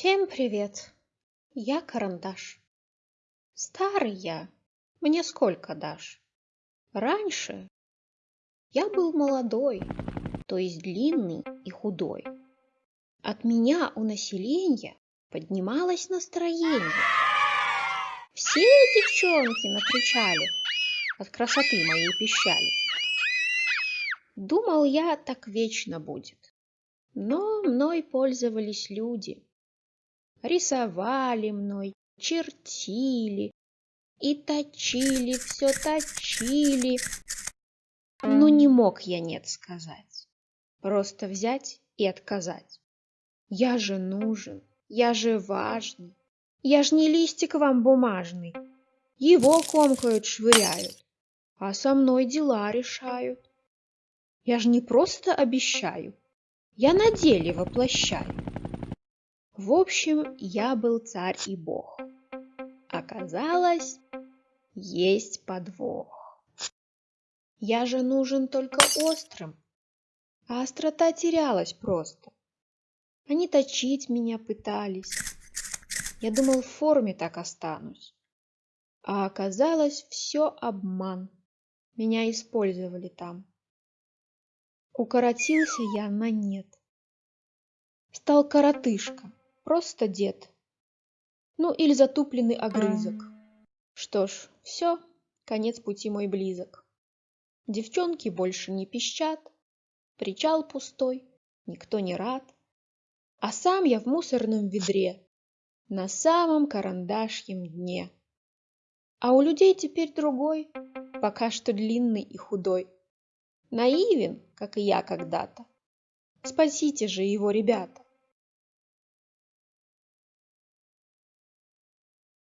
Всем привет! Я Карандаш. Старый я. Мне сколько дашь? Раньше я был молодой, то есть длинный и худой. От меня у населения поднималось настроение. Все девчонки накричали, от красоты моей пищали. Думал я, так вечно будет. Но мной пользовались люди. Рисовали мной, чертили и точили, все точили. Но не мог я нет сказать. Просто взять и отказать. Я же нужен, я же важный. Я ж не листик вам бумажный. Его комкают, швыряют, а со мной дела решают. Я ж не просто обещаю, я на деле воплощаю. В общем, я был царь и бог. Оказалось, есть подвох. Я же нужен только острым, а острота терялась просто. Они точить меня пытались. Я думал, в форме так останусь. А оказалось, все обман. Меня использовали там. Укоротился я на нет. Стал коротышка, просто дед. Ну или затупленный огрызок. Что ж, все, конец пути мой близок. Девчонки больше не пищат, причал пустой, никто не рад. А сам я в мусорном ведре, на самом карандашьем дне. А у людей теперь другой, пока что длинный и худой. Наивен, как и я когда-то. Спасите же его, ребята.